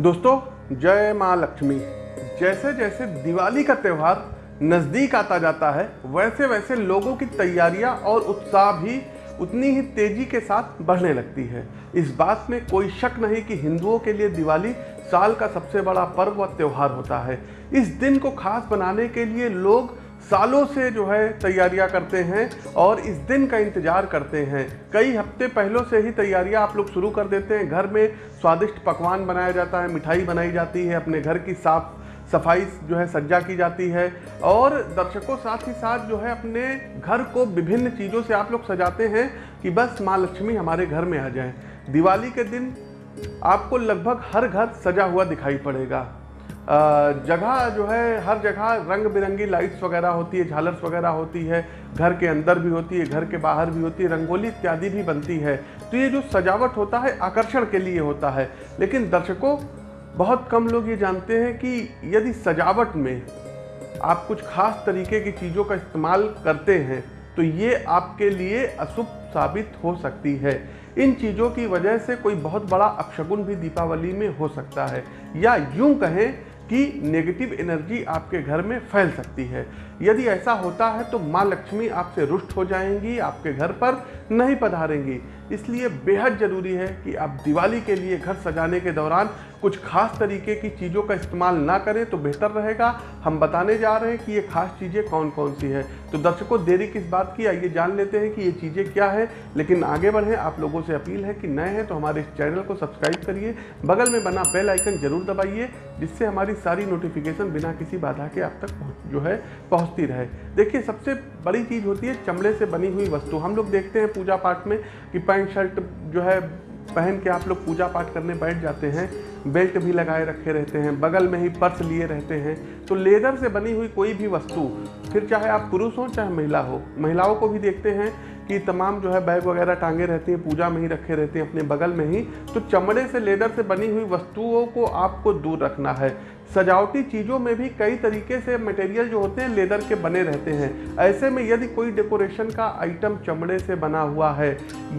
दोस्तों, जय माँ लक्ष्मी। जैसे जैसे दिवाली का त्यौहार नज़दीक आता जाता है वैसे वैसे लोगों की तैयारियाँ और उत्साह भी उतनी ही तेज़ी के साथ बढ़ने लगती है। इस बात में कोई शक नहीं कि हिंदुओं के लिए दिवाली साल का सबसे बड़ा पर्व व त्यौहार होता है। इस दिन को खास बनाने के लिए लोग सालों से जो है तैयारियाँ करते हैं और इस दिन का इंतज़ार करते हैं। कई हफ़्ते पहलों से ही तैयारियाँ आप लोग शुरू कर देते हैं। घर में स्वादिष्ट पकवान बनाया जाता है, मिठाई बनाई जाती है, अपने घर की साफ़ सफ़ाई जो है सज्जा की जाती है और दर्शकों साथ ही साथ जो है अपने घर को विभिन्न चीज़ों से आप लोग सजाते हैं कि बस माँ लक्ष्मी हमारे घर में आ जाए। दिवाली के दिन आपको लगभग हर घर सजा हुआ दिखाई पड़ेगा। जगह जो है, हर जगह रंग बिरंगी लाइट्स वगैरह होती है, झालर्स वगैरह होती है, घर के अंदर भी होती है, घर के बाहर भी होती है, रंगोली इत्यादि भी बनती है। तो ये जो सजावट होता है, आकर्षण के लिए होता है। लेकिन दर्शकों, बहुत कम लोग ये जानते हैं कि यदि सजावट में आप कुछ खास तरीके की चीज़ों का इस्तेमाल करते हैं तो ये आपके लिए अशुभ साबित हो सकती है। इन चीज़ों की वजह से कोई बहुत बड़ा अपशगुन भी दीपावली में हो सकता है। या यूँ कहें कि नेगेटिव एनर्जी आपके घर में फैल सकती है। यदि ऐसा होता है तो माँ लक्ष्मी आपसे रुष्ट हो जाएँगी, आपके घर पर नहीं पधारेंगी। इसलिए बेहद ज़रूरी है कि आप दिवाली के लिए घर सजाने के दौरान कुछ खास तरीके की चीज़ों का इस्तेमाल ना करें तो बेहतर रहेगा। हम बताने जा रहे हैं कि ये खास चीज़ें कौन कौन सी है। तो दर्शकों, देरी किस बात की? आइए जान लेते हैं कि ये चीज़ें क्या है। लेकिन आगे बढ़ें, आप लोगों से अपील है कि नए हैं तो हमारे इस चैनल को सब्सक्राइब करिए। बगल में बना बेल आइकन ज़रूर दबाइए, जिससे हमारी सारी नोटिफिकेशन बिना किसी बाधा के आप तक जो है, पहुँचती रहे। देखिए, सबसे बड़ी चीज़ होती है चमड़े से बनी हुई वस्तु। हम लोग देखते हैं पूजा पाठ में कि पैंट, शर्ट जो है, पहन के आप लोग पूजा पाठ करने बैठ जाते हैं, बेल्ट भी लगाए रखे रहते हैं, बगल में ही पर्स लिए रहते हैं। तो लेदर से बनी हुई कोई भी वस्तु, फिर चाहे आप पुरुष हो, चाहे महिला हो, महिलाओं को भी देखते हैं कि तमाम जो है बैग वगैरह टांगे रहती हैं, पूजा में ही रखे रहते हैं, अपने बगल में ही। तो चमड़े से, लेदर से बनी हुई वस्तुओं को आपको दूर रखना है। सजावटी चीज़ों में भी कई तरीके से मटेरियल जो होते हैं लेदर के बने रहते हैं। ऐसे में यदि कोई डेकोरेशन का आइटम चमड़े से बना हुआ है,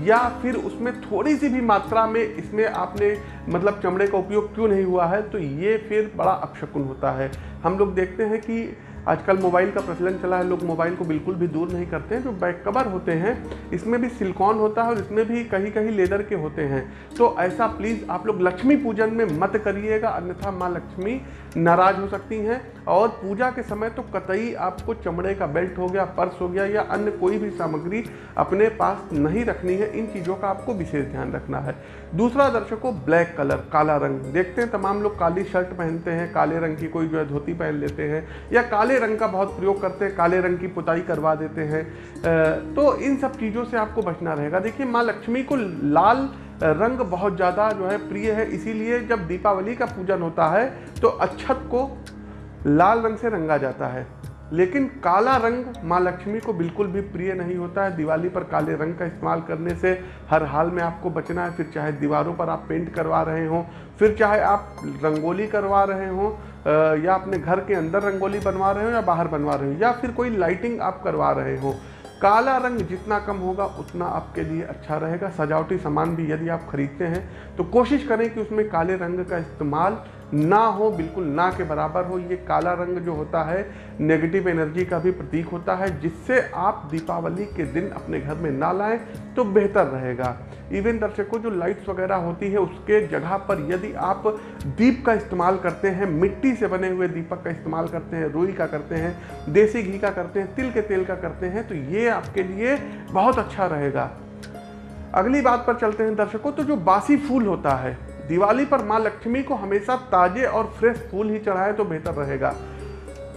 या फिर उसमें थोड़ी सी भी मात्रा में इसमें आपने मतलब चमड़े का उपयोग क्यों नहीं हुआ है तो ये फिर बड़ा अपशकुन होता है। हम लोग देखते हैं कि आजकल मोबाइल का प्रचलन चला है, लोग मोबाइल को बिल्कुल भी दूर नहीं करते हैं, जो बैक कवर होते हैं, इसमें भी सिलिकॉन होता है और इसमें भी कहीं कहीं लेदर के होते हैं। तो ऐसा प्लीज़ आप लोग लक्ष्मी पूजन में मत करिएगा, अन्यथा माँ लक्ष्मी नाराज़ हो सकती हैं। और पूजा के समय तो कतई आपको चमड़े का बेल्ट हो गया, पर्स हो गया या अन्य कोई भी सामग्री अपने पास नहीं रखनी है, इन चीज़ों का आपको विशेष ध्यान रखना है। दूसरा दर्शकों ब्लैक कलर, काला रंग। देखते हैं, तमाम लोग काली शर्ट पहनते हैं, काले रंग की कोई जो है धोती पहन लेते हैं, या काले रंग का बहुत प्रयोग करते हैं, काले रंग की पुताई करवा देते हैं। तो इन सब चीज़ों से आपको बचना रहेगा। देखिए, माँ लक्ष्मी को लाल रंग बहुत ज़्यादा जो है प्रिय है, इसीलिए जब दीपावली का पूजन होता है तो अच्छत को लाल रंग से रंगा जाता है। लेकिन काला रंग माँ लक्ष्मी को बिल्कुल भी प्रिय नहीं होता है। दिवाली पर काले रंग का इस्तेमाल करने से हर हाल में आपको बचना है। फिर चाहे दीवारों पर आप पेंट करवा रहे हों, फिर चाहे आप रंगोली करवा रहे हों या अपने घर के अंदर रंगोली बनवा रहे हो या बाहर बनवा रहे हो, या फिर कोई लाइटिंग आप करवा रहे हो, काला रंग जितना कम होगा उतना आपके लिए अच्छा रहेगा। सजावटी सामान भी यदि आप खरीदते हैं तो कोशिश करें कि उसमें काले रंग का इस्तेमाल ना हो, बिल्कुल ना के बराबर हो, ये काला रंग जो होता है नेगेटिव एनर्जी का भी प्रतीक होता है, जिससे आप दीपावली के दिन अपने घर में ना लाएँ तो बेहतर रहेगा। इवन दर्शकों, जो लाइट्स वगैरह होती है, उसके जगह पर यदि आप दीप का इस्तेमाल करते हैं, मिट्टी से बने हुए दीपक का इस्तेमाल करते हैं, रुई का करते हैं, देसी घी का करते हैं, तिल के तेल का करते हैं तो ये आपके लिए बहुत अच्छा रहेगा। अगली बात पर चलते हैं दर्शकों तो जो बासी फूल होता है दिवाली पर माँ लक्ष्मी को हमेशा ताजे और फ्रेश फूल ही चढ़ाएँ तो बेहतर रहेगा।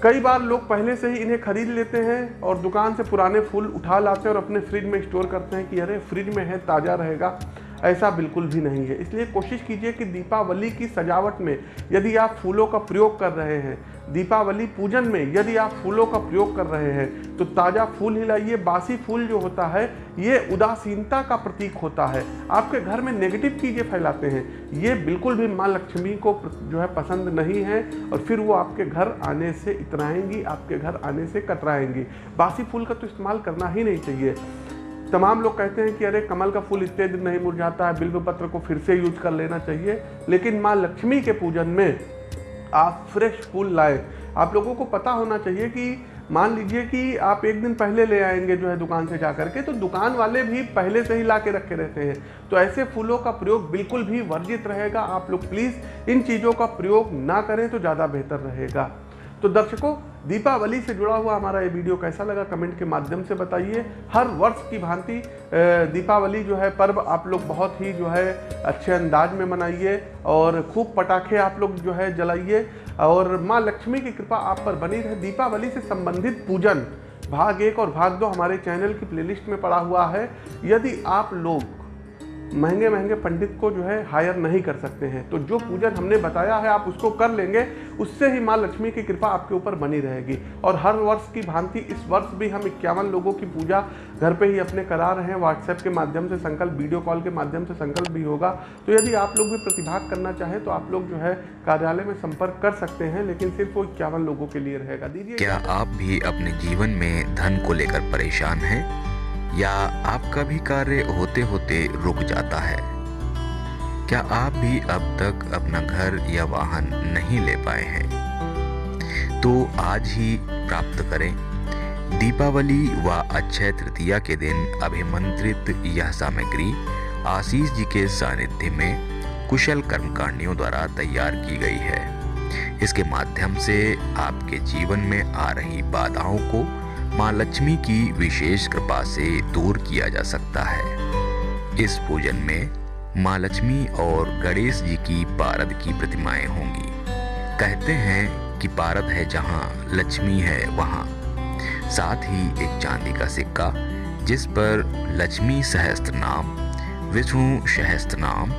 कई बार लोग पहले से ही इन्हें खरीद लेते हैं और दुकान से पुराने फूल उठा लाते हैं और अपने फ्रिज में स्टोर करते हैं कि अरे, फ्रिज में है, ताज़ा रहेगा। ऐसा बिल्कुल भी नहीं है। इसलिए कोशिश कीजिए कि दीपावली की सजावट में यदि आप फूलों का प्रयोग कर रहे हैं, दीपावली पूजन में यदि आप फूलों का प्रयोग कर रहे हैं तो ताज़ा फूल ही लाइए बासी फूल जो होता है, ये उदासीनता का प्रतीक होता है। आपके घर में नेगेटिव चीज़ें फैलाते हैं। ये बिल्कुल भी माँ लक्ष्मी को जो है पसंद नहीं है और फिर वो आपके घर आने से इतराएँगी, आपके घर आने से कतराएँगी। बासी फूल का तो इस्तेमाल करना ही नहीं चाहिए। तमाम लोग कहते हैं कि अरे, कमल का फूल इतने दिन नहीं मुरझाता है, बिल्व पत्र को फिर से यूज़ कर लेना चाहिए। लेकिन माँ लक्ष्मी के पूजन में आप फ्रेश फूल लाए। आप लोगों को पता होना चाहिए कि मान लीजिए कि आप एक दिन पहले ले आएँगे जो है दुकान से जा करके तो दुकान वाले भी पहले से ही ला के रखे रहते हैं। तो ऐसे फूलों का प्रयोग बिल्कुल भी वर्जित रहेगा। आप लोग प्लीज़ इन चीज़ों का प्रयोग ना करें तो ज़्यादा बेहतर रहेगा। तो दर्शकों दीपावली से जुड़ा हुआ हमारा ये वीडियो कैसा लगा कमेंट के माध्यम से बताइए। हर वर्ष की भांति दीपावली जो है पर्व आप लोग बहुत ही जो है अच्छे अंदाज में मनाइए और खूब पटाखे आप लोग जो है जलाइए। और माँ लक्ष्मी की कृपा आप पर बनी रहे। दीपावली से संबंधित पूजन भाग एक और भाग दो हमारे चैनल की प्लेलिस्ट में पड़ा हुआ है। यदि आप लोग महँगे महँगे पंडित को जो है हायर नहीं कर सकते हैं। तो जो पूजन हमने बताया है, आप उसको कर लेंगे, उससे ही माँ लक्ष्मी की कृपा आपके ऊपर बनी रहेगी। और हर वर्ष की भांति इस वर्ष भी हम इक्यावन लोगों की पूजा घर पे ही अपने करा रहे हैं। व्हाट्सएप के माध्यम से संकल्प वीडियो कॉल के माध्यम से संकल्प भी होगा। तो यदि आप लोग भी प्रतिभाग करना चाहें तो आप लोग जो है कार्यालय में संपर्क कर सकते हैं, लेकिन सिर्फ़ वो इक्यावन लोगों के लिए रहेगा। दीजिए क्या आप भी अपने जीवन में धन को लेकर परेशान हैं? या आपका भी कार्य होते होते रुक जाता है? क्या आप भी अब तक अपना घर या वाहन नहीं ले पाए हैं? तो आज ही प्राप्त करें। दीपावली व अक्षय तृतीया के दिन अभिमंत्रित यह सामग्री आशीष जी के सानिध्य में कुशल कर्मकांडियों द्वारा तैयार की गई है। इसके माध्यम से आपके जीवन में आ रही बाधाओं को माँ लक्ष्मी की विशेष कृपा से दूर किया जा सकता है। इस पूजन में माँ लक्ष्मी और गणेश जी की पारद की प्रतिमाएँ होंगी। कहते हैं कि पारद है जहाँ, लक्ष्मी है वहाँ। साथ ही एक चांदी का सिक्का, जिस पर लक्ष्मी सहस्त्र नाम, विष्णु सहस्त्र नाम,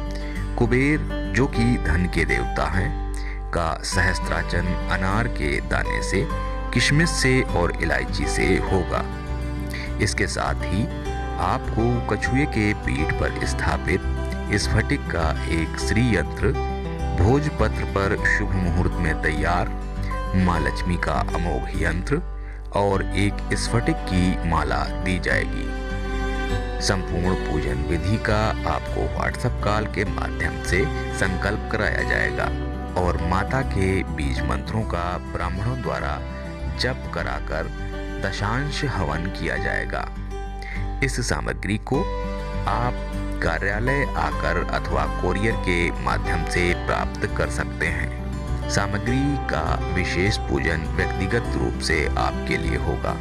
कुबेर, जो कि धन के देवता हैं, का सहस्त्राचन अनार के दाने से किशमिश से और इलायची से होगा। इसके साथ ही आपको कछुए के पीठ पर स्थापित स्फटिक का एक श्री यंत्र भोजपत्र पर शुभ मुहूर्त में तैयार, माँ लक्ष्मी का अमोघ यंत्र और एक स्फटिक की माला दी जाएगी। संपूर्ण पूजन विधि का आपको व्हाट्सएप कॉल के माध्यम से संकल्प कराया जाएगा और माता के बीज मंत्रों का ब्राह्मणों द्वारा जप कराकर दशांश हवन किया जाएगा। इस सामग्री को आप कार्यालय आकर अथवा कोरियर के माध्यम से प्राप्त कर सकते हैं। सामग्री का विशेष पूजन व्यक्तिगत रूप से आपके लिए होगा।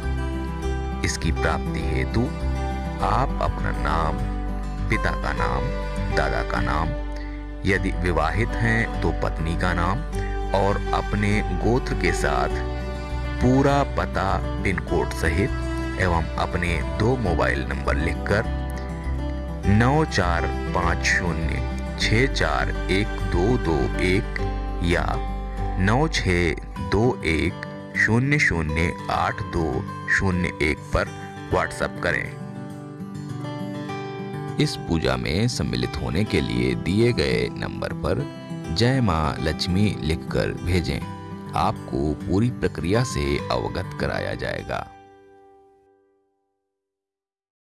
इसकी प्राप्ति हेतु आप अपना नाम, पिता का नाम, दादा का नाम, यदि विवाहित हैं तो पत्नी का नाम और अपने गोत्र के साथ पूरा पता पिन कोड सहित एवं अपने दो मोबाइल नंबर लिखकर नौ चार पाँच शून्य छ चार एक दो दो एक या नौ छ दो एक शून्य शून्य आठ दो शून्य एक पर व्हाट्सएप करें। इस पूजा में सम्मिलित होने के लिए दिए गए नंबर पर जय माँ लक्ष्मी लिखकर भेजें। आपको पूरी प्रक्रिया से अवगत कराया जाएगा।